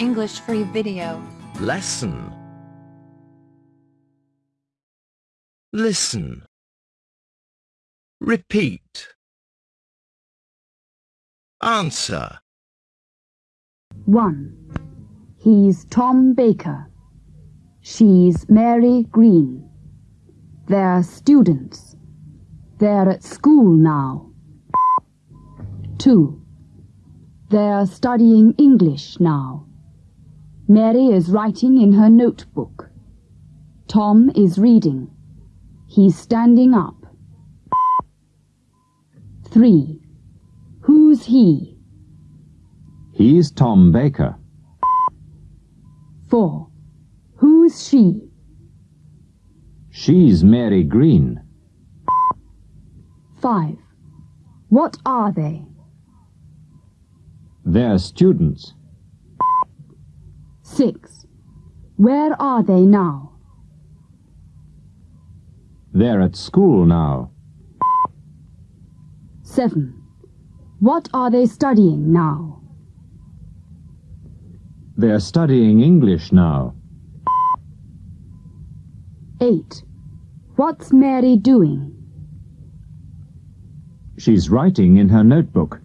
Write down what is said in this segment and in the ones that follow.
English free video. Lesson. Listen. Repeat. Answer. 1. He's Tom Baker. She's Mary Green. They're students. They're at school now. 2. They're studying English now. Mary is writing in her notebook. Tom is reading. He's standing up. 3. Who's he? He's Tom Baker. 4. Who's she? She's Mary Green. 5. What are they? They're students. 6. Where are they now? They're at school now. 7. What are they studying now? They're studying English now. 8. What's Mary doing? She's writing in her notebook.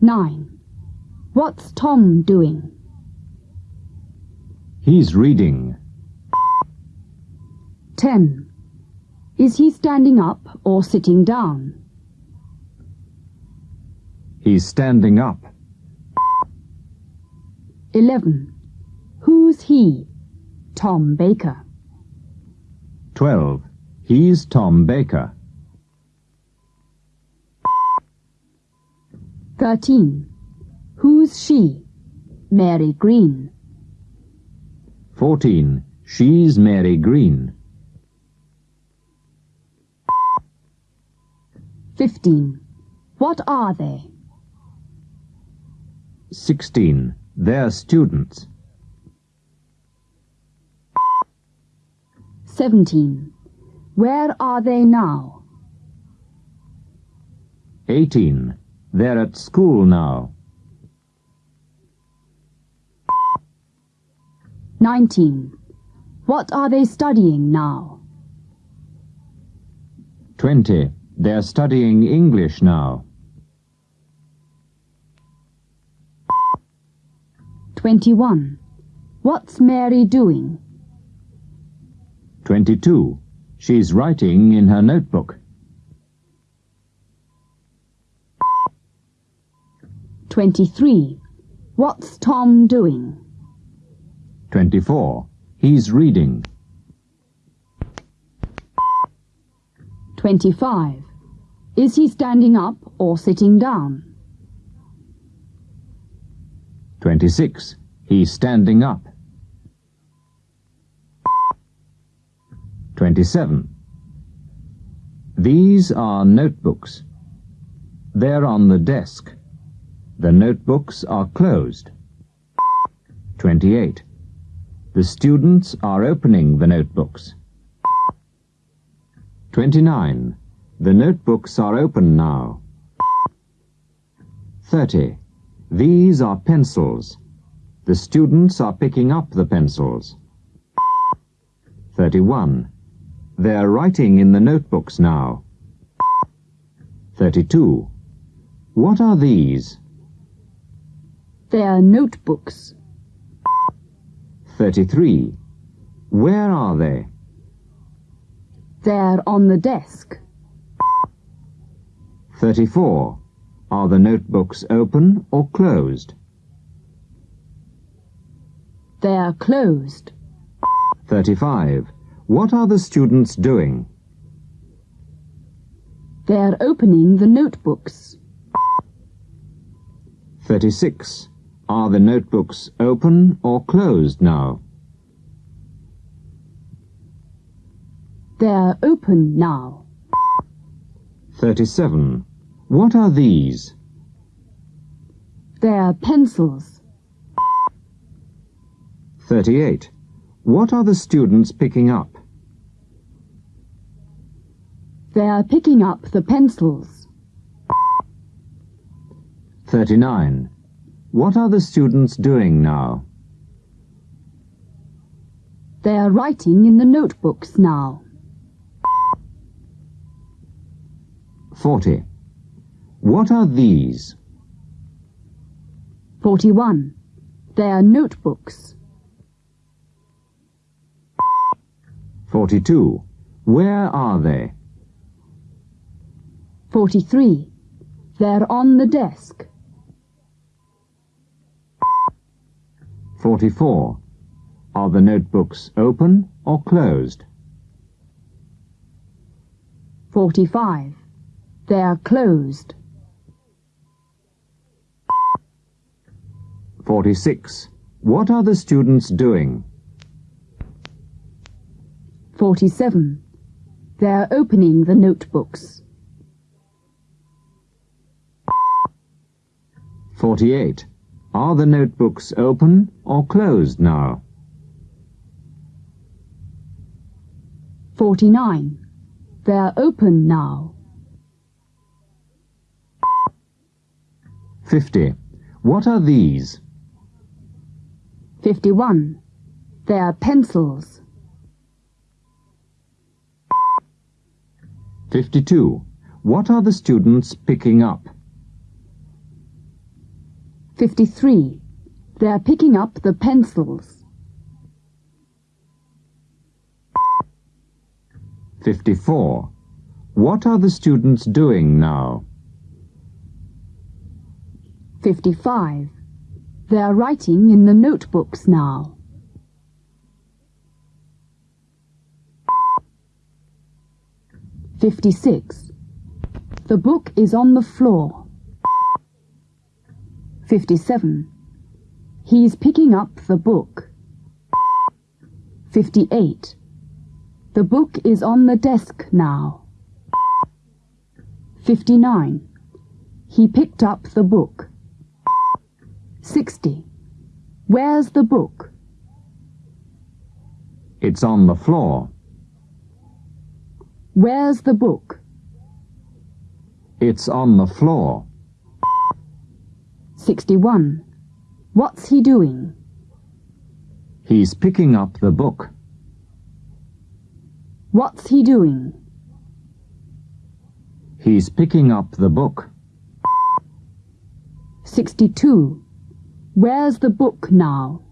9. What's Tom doing? He's reading. 10. Is he standing up or sitting down? He's standing up. 11. Who's he? Tom Baker. 12. He's Tom Baker. 13. Who's she? Mary Green. 14. She's Mary Green. 15. What are they? 16. They're students. 17. Where are they now? 18. They're at school now. 19. What are they studying now? 20. They're studying English now. 21. What's Mary doing? 22. She's writing in her notebook. 23. What's Tom doing? 24. He's reading. 25. Is he standing up or sitting down? 26. He's standing up. 27. These are notebooks. They're on the desk. The notebooks are closed. 28. The students are opening the notebooks. 29. The notebooks are open now. 30. These are pencils. The students are picking up the pencils. 31. They're writing in the notebooks now. 32. What are these? They're notebooks. 33. Where are they? They're on the desk. 34. Are the notebooks open or closed? They're closed. 35. What are the students doing? They're opening the notebooks. 36. Are the notebooks open or closed now? They're open now. 37. What are these? They're pencils. 38. What are the students picking up? They're picking up the pencils. 39. What are the students doing now? They are writing in the notebooks now. 40. What are these? 41. They are notebooks. 42. Where are they? 43. They're on the desk. 44. Are the notebooks open or closed? 45. They're closed. 46. What are the students doing? 47. They're opening the notebooks. 48. Are the notebooks open or closed now? 49. They're open now. 50. What are these? 51. They're pencils. 52. What are the students picking up? 53. They're picking up the pencils. 54. What are the students doing now? 55. They're writing in the notebooks now. Fifty-six. The book is on the floor. Fifty-seven. He's picking up the book. Fifty-eight. The book is on the desk now. Fifty-nine. He picked up the book. 60. Where's the book? It's on the floor. Where's the book? It's on the floor. 61. What's he doing? He's picking up the book. What's he doing? He's picking up the book. 62. Where's the book now?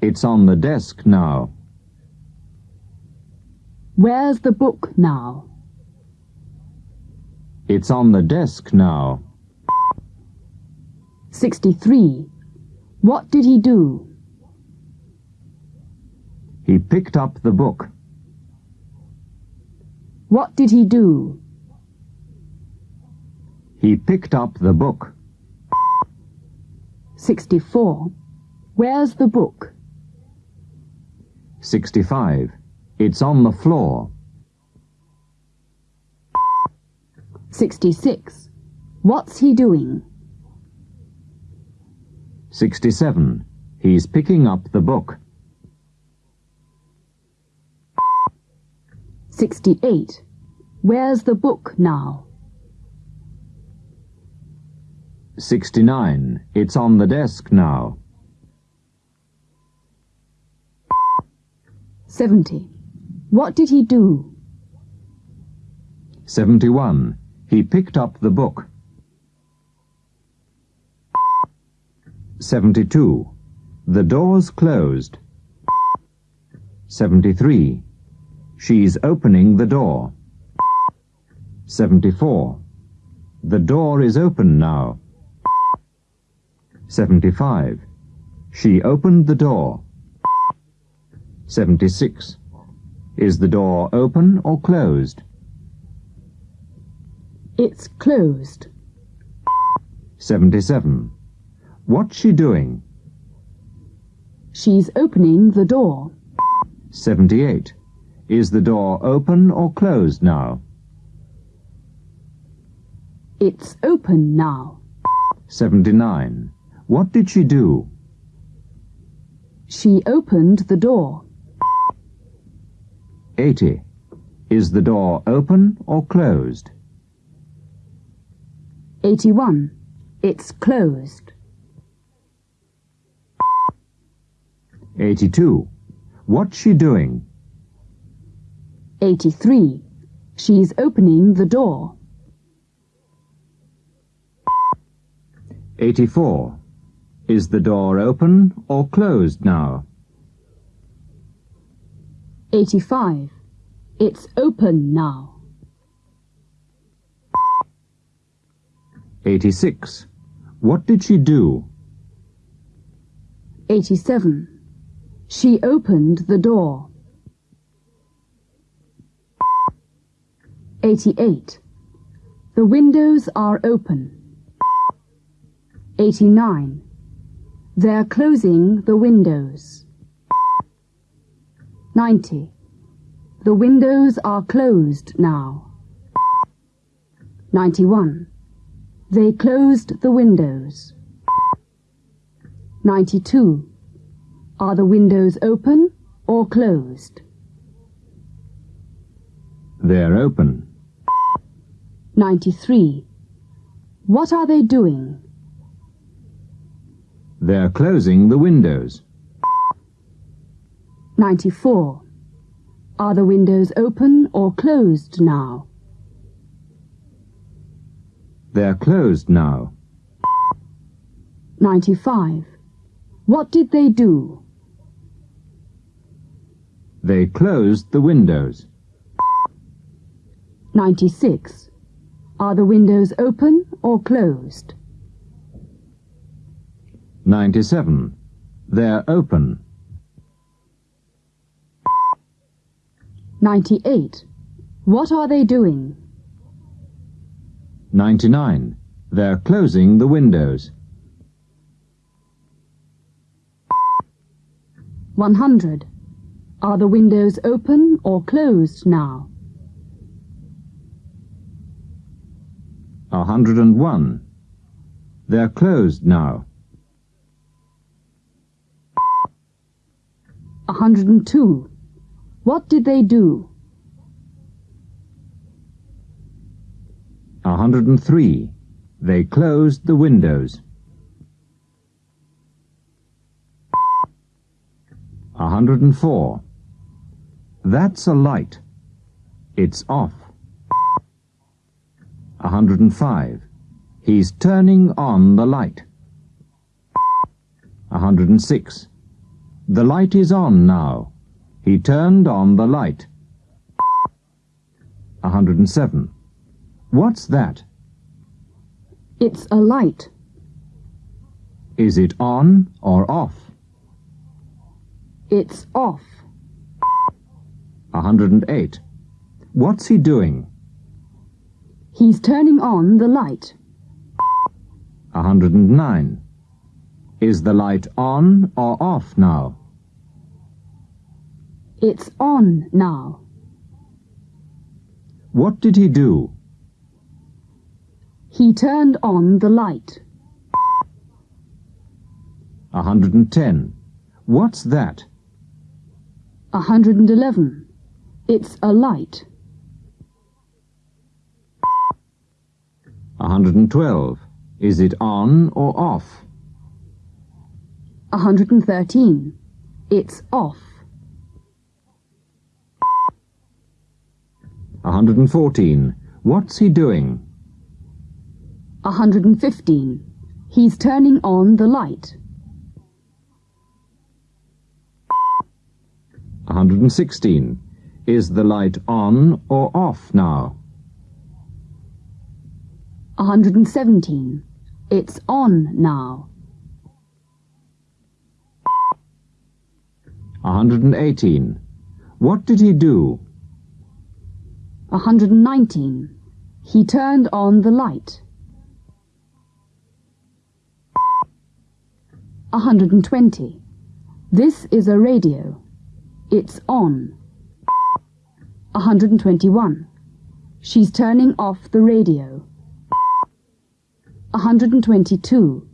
It's on the desk now. Where's the book now? It's on the desk now. 63. What did he do? He picked up the book. What did he do? He picked up the book. 64. Where's the book? 65. It's on the floor. 66. What's he doing? 67. He's picking up the book. 68. Where's the book now? 69. It's on the desk now. 70. What did he do? 71. He picked up the book. 72. The door's closed. 73. She's opening the door. 74. The door is open now. 75. She opened the door. 76. Is the door open or closed? It's closed. 77. What's she doing? She's opening the door. 78. Is the door open or closed now? It's open now. 79. What did she do? She opened the door. 80. Is the door open or closed? 81. It's closed. 82. What's she doing? 83. She's opening the door. 84. Is the door open or closed now? 85. It's open now. 86. What did she do? 87. She opened the door. 88. The windows are open. 89. They're closing the windows. 90. The windows are closed now. 91. They closed the windows. 92. Are the windows open or closed? They're open. 93. What are they doing? They're closing the windows. 94. Are the windows open or closed now? They're closed now. 95. What did they do? They closed the windows. 96. Are the windows open or closed? 97. They're open. 98. What are they doing? 99. They're closing the windows. 100. Are the windows open or closed now? 101. They're closed now. 102. What did they do? 103. They closed the windows. 104. That's a light. It's off. 105. He's turning on the light. 106. The light is on now. He turned on the light. 107. What's that? It's a light. Is it on or off? It's off. 108. What's he doing? He's turning on the light. 109. Is the light on or off now? It's on now. What did he do? He turned on the light. 110. What's that? 111. It's a light. 112. Is it on or off? 113. It's off. 114. What's he doing? 115. He's turning on the light. 116. Is the light on or off now? 117. It's on now. 118. What did he do? 119. He turned on the light. 120. This is a radio. It's on. 121. She's turning off the radio. 122.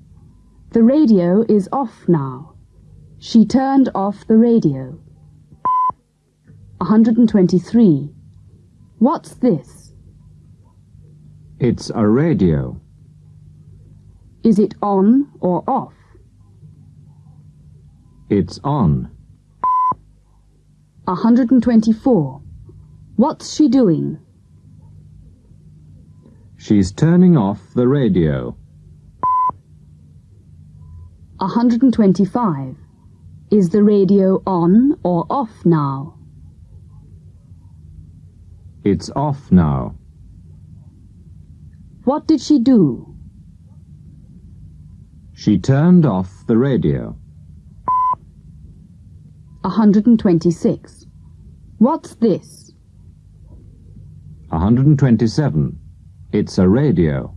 The radio is off now. She turned off the radio. 123. What's this? It's a radio. Is it on or off? It's on. 124. What's she doing? She's turning off the radio. 125. Is the radio on or off now? It's off now. What did she do? She turned off the radio. 126. What's this? 127. It's a radio.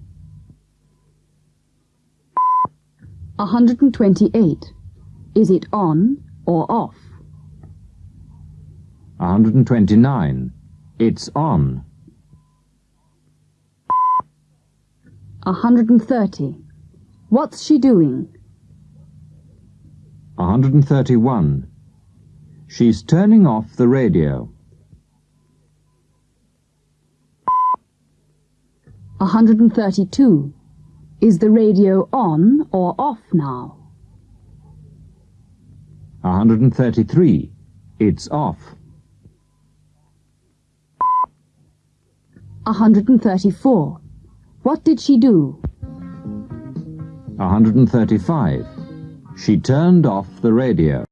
128. Is it on or off? 129. It's on. 130. What's she doing? 131. She's turning off the radio. 132. Is the radio on or off now? 133. It's off. 134. What did she do? 135. She turned off the radio.